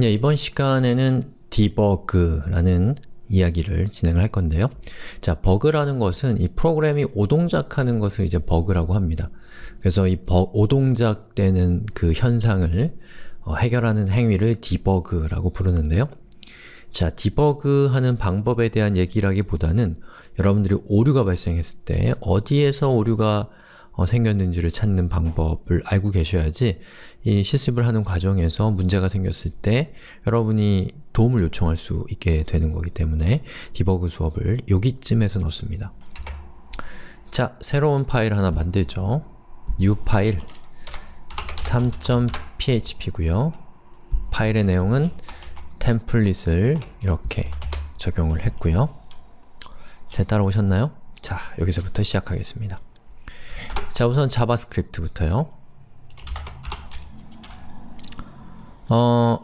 네, 이번 시간에는 debug라는 이야기를 진행할 건데요. 자, 버그라는 것은 이 프로그램이 오동작하는 것을 이제 버그라고 합니다. 그래서 이 버, 오동작되는 그 현상을 어, 해결하는 행위를 debug라고 부르는데요. 자, debug하는 방법에 대한 얘기라기보다는 여러분들이 오류가 발생했을 때 어디에서 오류가 어, 생겼는지를 찾는 방법을 알고 계셔야지 이 실습을 하는 과정에서 문제가 생겼을 때 여러분이 도움을 요청할 수 있게 되는 거기 때문에 디버그 수업을 여기쯤에서 넣습니다. 자, 새로운 파일 하나 만들죠. new 파일 3.php고요. 파일의 내용은 템플릿을 이렇게 적용을 했고요. 잘 따라오셨나요? 자, 여기서부터 시작하겠습니다. 자, 우선 JavaScript부터요. 어,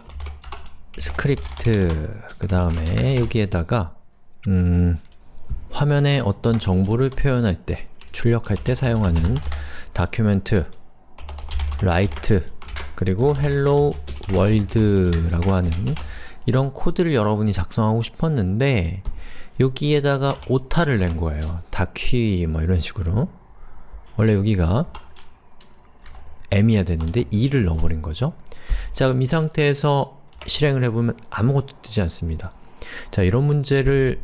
스크립트 그 다음에 여기에다가 음, 화면에 어떤 정보를 표현할 때, 출력할 때 사용하는 document, write, 그리고 hello world라고 하는 이런 코드를 여러분이 작성하고 싶었는데 여기에다가 오타를 낸 거예요. 다퀴 뭐 이런 식으로 원래 여기가 m이야 되는데 2를 넣어버린 거죠. 자 그럼 이 상태에서 실행을 해보면 아무것도 뜨지 않습니다. 자 이런 문제를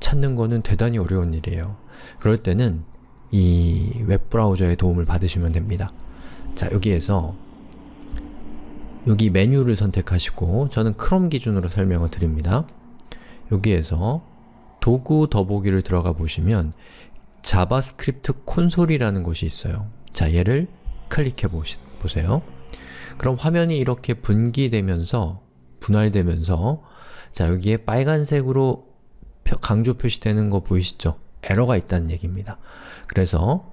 찾는 거는 대단히 어려운 일이에요. 그럴 때는 이 웹브라우저의 도움을 받으시면 됩니다. 자 여기에서 여기 메뉴를 선택하시고 저는 크롬 기준으로 설명을 드립니다. 여기에서 도구 더보기를 들어가 보시면 JavaScript 콘솔이라는 것이 있어요. 자, 얘를 클릭해 보세요. 그럼 화면이 이렇게 분기되면서 분할되면서 자, 여기에 빨간색으로 강조 표시되는 거 보이시죠? 에러가 있다는 얘기입니다. 그래서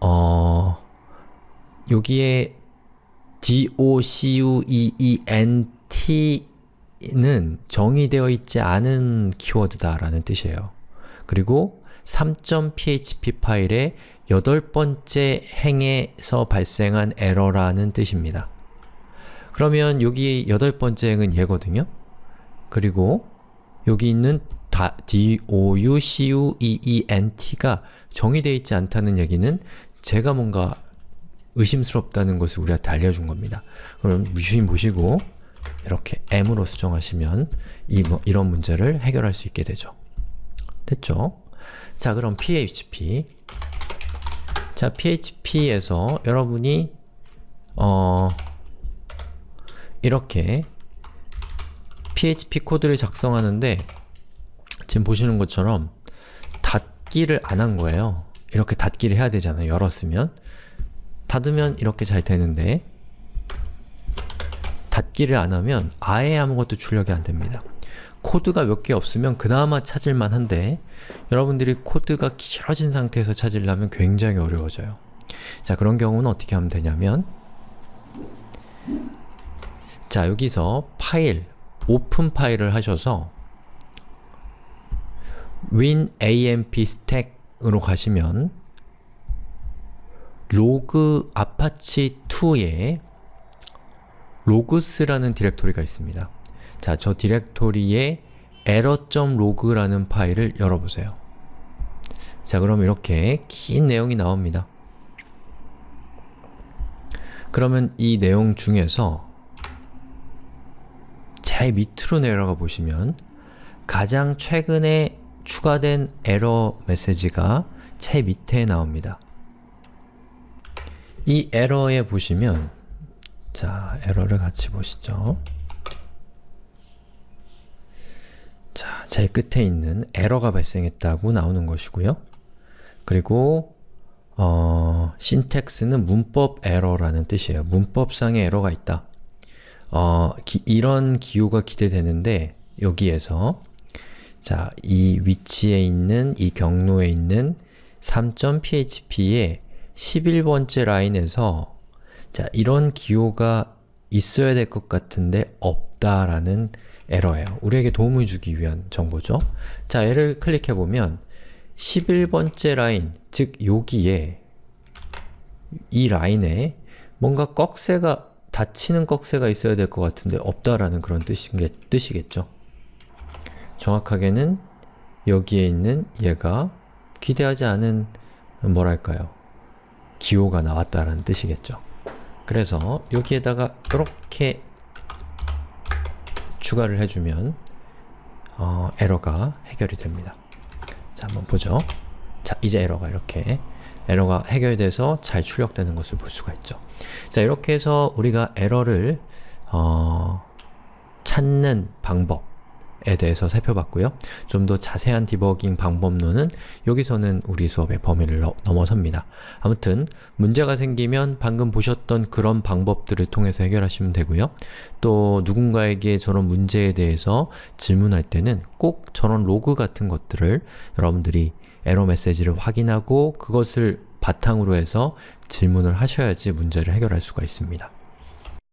어... 여기에 documents 는 정의되어 있지 않은 키워드다 라는 뜻이에요. 그리고 3.php 파일의 여덟 번째 행에서 발생한 에러라는 뜻입니다. 그러면 여기 여덟 번째 행은 얘거든요? 그리고 여기 있는 doucuent가 정의되어 있지 않다는 얘기는 제가 뭔가 의심스럽다는 것을 우리한테 알려준 겁니다. 그럼 유심 보시고 이렇게 m으로 수정하시면 이, 뭐, 이런 문제를 해결할 수 있게 되죠. 됐죠? 자, 그럼 php 자, php에서 여러분이 어 이렇게 php 코드를 작성하는데 지금 보시는 것처럼 닫기를 안 한 거예요. 이렇게 닫기를 해야 되잖아요. 열었으면 닫으면 이렇게 잘 되는데 닫기를 안 하면 아예 아무것도 출력이 안 됩니다. 코드가 몇 개 없으면 그나마 찾을만 한데 여러분들이 코드가 길어진 상태에서 찾으려면 굉장히 어려워져요. 자, 그런 경우는 어떻게 하면 되냐면 자, 여기서 File, Open File을 하셔서 WAMP stack으로 가시면 로그 아파치 2에 logs라는 디렉토리가 있습니다. 자, 저 디렉토리에 error.log라는 파일을 열어보세요. 자, 그럼 이렇게 긴 내용이 나옵니다. 그러면 이 내용 중에서 제일 밑으로 내려가 보시면 가장 최근에 추가된 에러 메시지가 제일 밑에 나옵니다. 이 에러에 보시면 자, 에러를 같이 보시죠. 자, 제일 끝에 있는 에러가 발생했다고 나오는 것이고요. 그리고 어, 신텍스는 문법 에러라는 뜻이에요. 문법상의 에러가 있다. 어, 기, 이런 기호가 기대되는데 여기에서 자, 이 위치에 있는, 이 경로에 있는 3.php의 11번째 라인에서 자, 이런 기호가 있어야 될 것 같은데 없다라는 에러예요. 우리에게 도움을 주기 위한 정보죠. 자, 얘를 클릭해보면 11번째 라인, 즉 여기에 이 라인에 뭔가 꺽쇠가 닫히는 꺽쇠가 있어야 될 것 같은데 없다라는 그런 뜻인 뜻이겠죠. 정확하게는 여기에 있는 얘가 기대하지 않은 뭐랄까요 기호가 나왔다라는 뜻이겠죠. 그래서 여기에다가 이렇게 추가를 해주면 어, 에러가 해결이 됩니다. 자, 한번 보죠. 자, 이제 에러가 이렇게 에러가 해결돼서 잘 출력되는 것을 볼 수가 있죠. 자, 이렇게 해서 우리가 에러를 어, 찾는 방법 에 대해서 살펴봤고요. 좀 더 자세한 디버깅 방법론은 여기서는 우리 수업의 범위를 너, 넘어섭니다. 아무튼 문제가 생기면 방금 보셨던 그런 방법들을 통해서 해결하시면 되고요. 또 누군가에게 저런 문제에 대해서 질문할 때는 꼭 저런 로그 같은 것들을 여러분들이 에러 메시지를 확인하고 그것을 바탕으로 해서 질문을 하셔야지 문제를 해결할 수가 있습니다.